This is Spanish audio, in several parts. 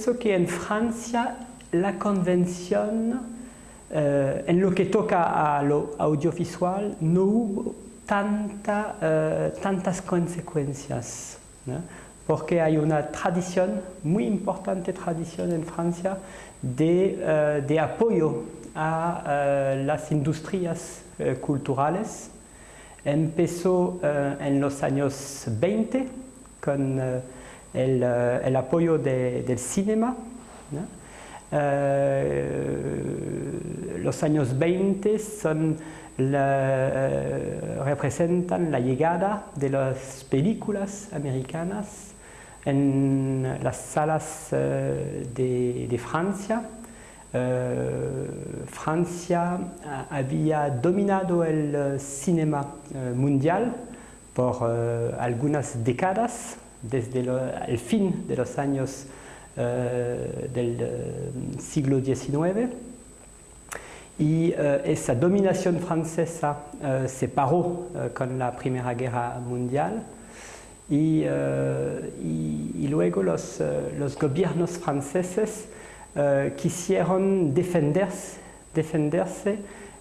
pienso que en Francia la convención, eh, en lo que toca a lo audiovisual, no hubo eh, tantas consecuencias, porque hay una tradición, muy importante tradición en Francia, de, eh, de apoyo a las industrias culturales. Empezó en los años 20 con el, el, apoyo de, del cinema, eh, los años 20 son la, representan la llegada de las películas americanas en las salas eh, de, Francia. Eh, Francia había dominado el cinema mundial por algunas décadas, desde el fin de los años eh, del eh, siglo XIX y eh, esa dominación francesa se paró con la Primera Guerra Mundial. Y luego los, los, gobiernos franceses quisieron defenderse, defenderse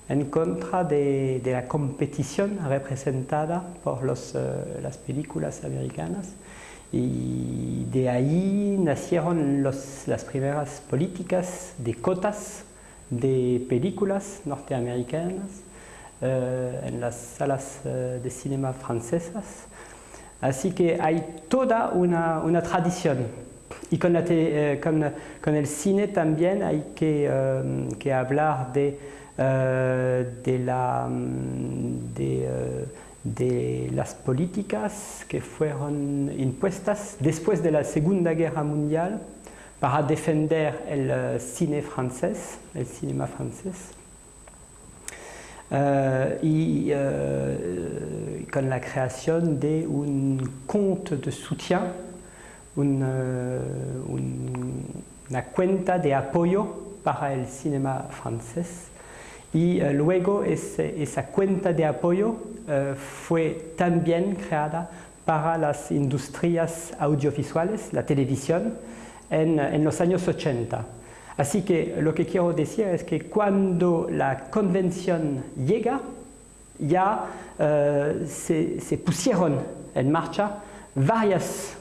en contra de, de, la competición representada por los, las películas americanas y de ahí nacieron los, las primeras políticas de cotas de películas norteamericanas eh, en las salas eh, de cinema francesas. Así que hay toda una, una tradición. Y con, eh, el cine también hay que, que hablar de, de la... De, de las políticas que fueron impuestas después de la Segunda Guerra Mundial para defender el uh, cine francés, el cinema francés. Uh, y uh, con la creación de un compte de soutien, un, una cuenta de apoyo para el cinema francés y uh, luego esa cuenta de apoyo uh, fue también creada para las industrias audiovisuales, la televisión, en, en, los años 80. Así que lo que quiero decir es que cuando la convención llega, ya se, pusieron en marcha varias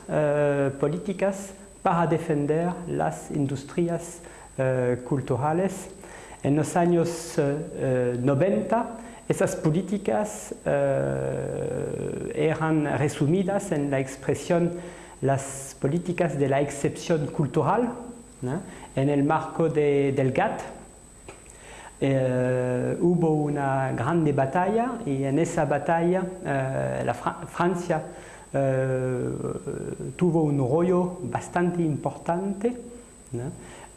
políticas para defender las industrias culturales en los años eh, 90, esas políticas eh, eran resumidas en la expresión las políticas de la excepción cultural, en el marco de, del GATT. Eh, hubo una grande batalla y en esa batalla eh, la Fra Francia eh, tuvo un rollo bastante importante.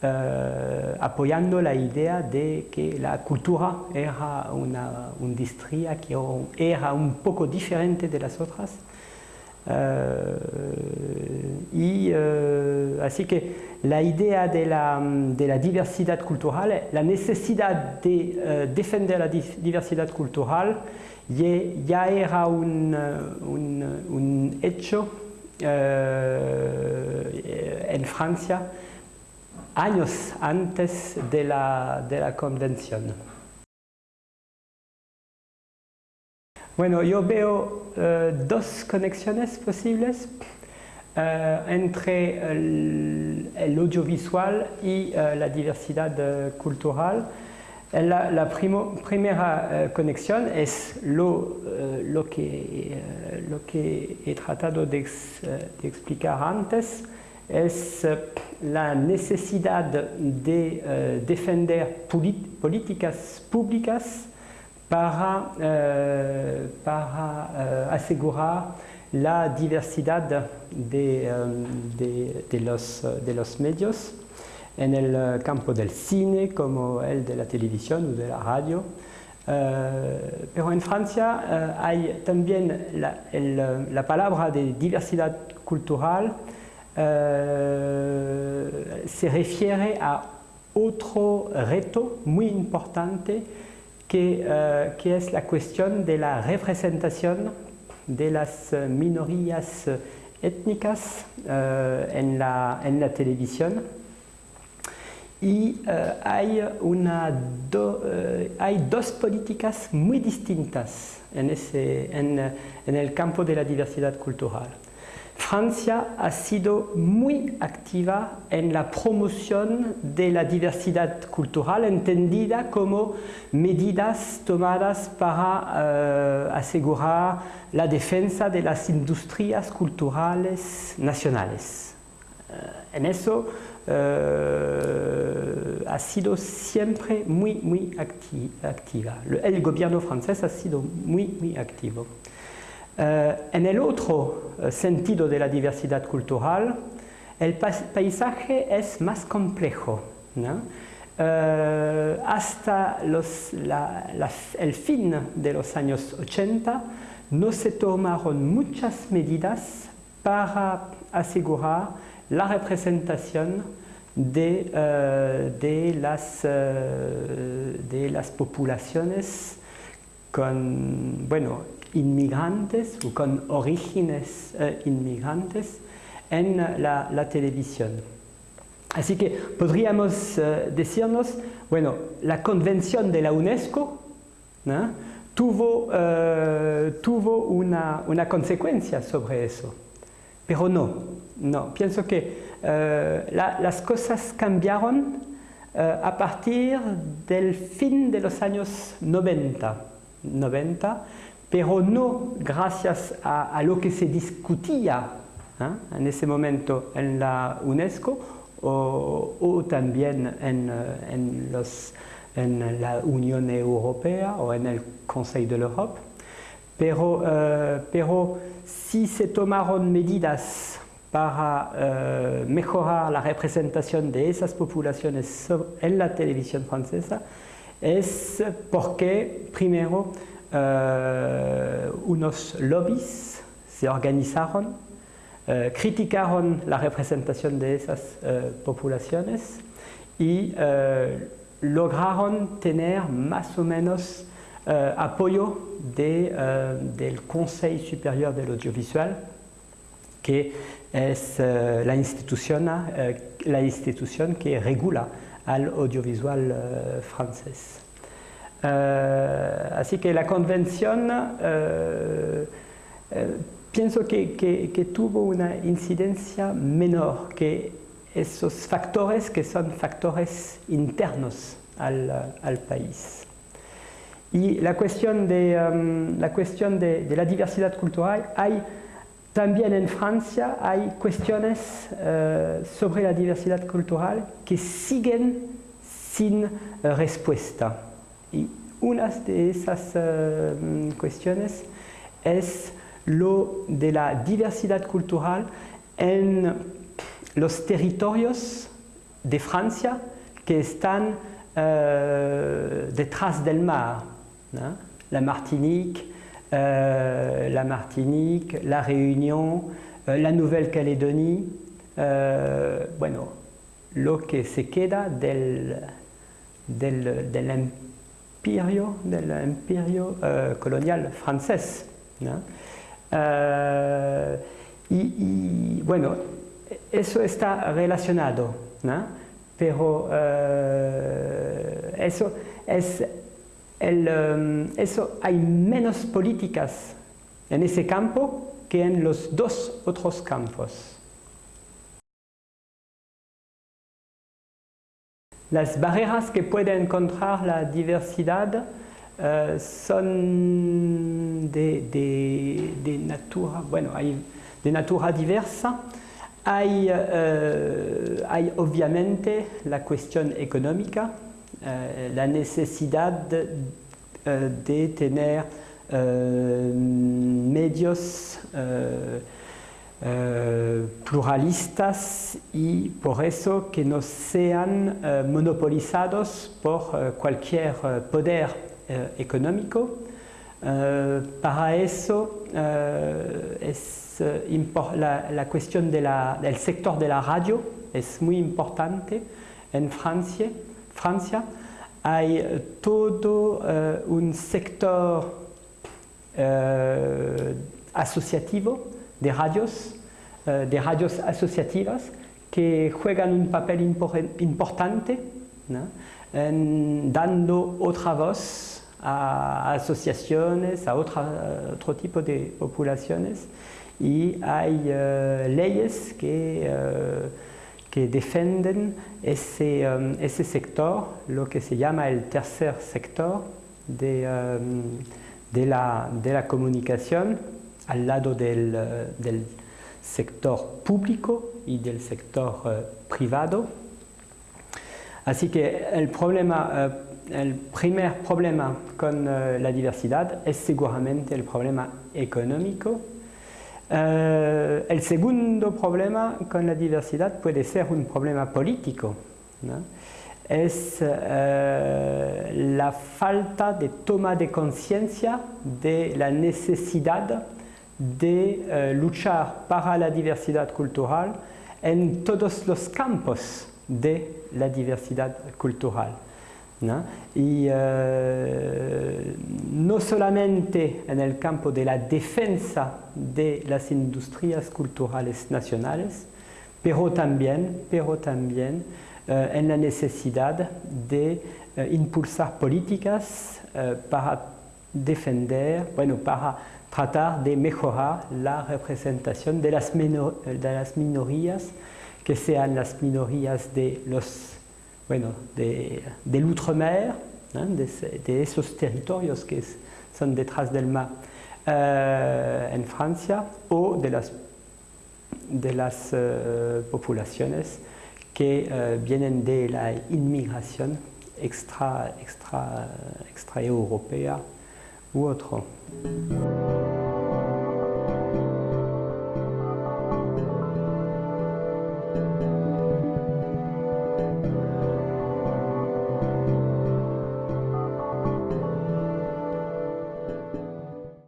Uh, apoyando la idea de que la cultura era una industria que era un poco diferente de las otras. Uh, y uh, así que la idea de la, de la, diversidad cultural, la necesidad de defender la diversidad cultural ya era un, un hecho en Francia años antes de la, de la convención. Bueno, yo veo uh, dos conexiones posibles uh, entre el, audiovisual y uh, la diversidad cultural. La, primera conexión es lo, lo, que, lo que he tratado de explicar antes, es la necesidad de uh, defender políticas públicas para, uh, para uh, asegurar la diversidad de, de, los, medios en el campo del cine como el de la televisión o de la radio. pero en Francia hay también la palabra de diversidad cultural eh, se refiere a otro reto muy importante que, uh, que, es la cuestión de la representación de las minorías étnicas en, la, televisión. y hay, una hay dos políticas muy distintas en el campo de la diversidad cultural. Francia ha sido muy activa en la promoción de la diversidad cultural, entendida como medidas tomadas para eh, asegurar la defensa de las industrias culturales nacionales. Eh, en eso eh, ha sido siempre muy, muy activa. El gobierno francés ha sido muy, muy activo. Eh, en el otro eh, sentido de la diversidad cultural, el paisaje es más complejo. Eh, hasta el fin de los años 80 no se tomaron muchas medidas para asegurar la representación de, las, de las poblaciones con, bueno, inmigrantes o con orígenes eh, inmigrantes en la, la, televisión. Así que podríamos eh, decirnos, bueno, la convención de la UNESCO tuvo, eh, tuvo una, una, consecuencia sobre eso, pero no, no, pienso que la, las cosas cambiaron a partir del fin de los años 90, 90 pero no gracias a, lo que se discutía ¿eh? en ese momento en la UNESCO o, también en, eh, en, los, en, la Unión Europea o en el Consejo de Europa, pero, eh, pero si se tomaron medidas para mejorar la representación de esas poblaciones en la televisión francesa, es porque, primero, unos lobbies se organizaron, eh, criticaron la representación de esas eh, poblaciones y lograron tener más o menos apoyo de, del Consejo Superior del Audiovisual, que es la, institución, la institución que regula al audiovisual francés. Eh, así que la convención eh, eh, pienso que, tuvo una incidencia menor que esos factores que son factores internos al, país. Y la cuestión de, la, cuestión de, la diversidad cultural, hay también en Francia hay cuestiones sobre la diversidad cultural que siguen sin respuesta. Y una de esas uh, cuestiones es lo de la diversidad cultural en los territorios de Francia que están uh, detrás del mar. La Martinique, uh, la Martinique, la Réunion, la Nouvelle-Calédonie, bueno, lo que se queda del, del, del imperio, del imperio uh, colonial francés. Uh, y, bueno, eso está relacionado, ¿no? pero uh, eso, es el, eso hay menos políticas en ese campo que en los dos otros campos. Las barreras que puede encontrar la diversidad uh, son de, de, de, natura, bueno, hay de natura diversa. Hay, uh, hay obviamente la cuestión económica, uh, la necesidad de, de tener medios eh, pluralistas y por eso que no sean eh, monopolizados por eh, cualquier poder económico. para eso es la, la, cuestión del sector de la radio es muy importante en Francia. Francia hay todo un sector asociativo de radios, eh, de radios asociativas que juegan un papel importante dando otra voz a asociaciones, a otro tipo de poblaciones y hay eh, leyes que, eh, que defienden ese, ese, sector, lo que se llama el tercer sector de, de, la, de la, comunicación al lado del, del, sector público y del sector uh, privado. Así que el el primer problema con la diversidad es seguramente el problema económico eh, el segundo problema con la diversidad puede ser un problema político. Es eh, la falta de toma de conciencia de la necesidad de eh, luchar para la diversidad cultural en todos los campos de la diversidad cultural. Y eh, no solamente en el campo de la defensa de las industrias culturales nacionales, pero también, pero también eh, en la necesidad de impulsar políticas para defender, bueno, para tratar de mejorar la representación de las, de las minorías, que sean las minorías de los bueno, de, del outremer, de, de, esos territorios que son detrás del mar eh, en Francia, o de las, de las uh, poblaciones que uh, vienen de la inmigración extra, extra, extra europea 我操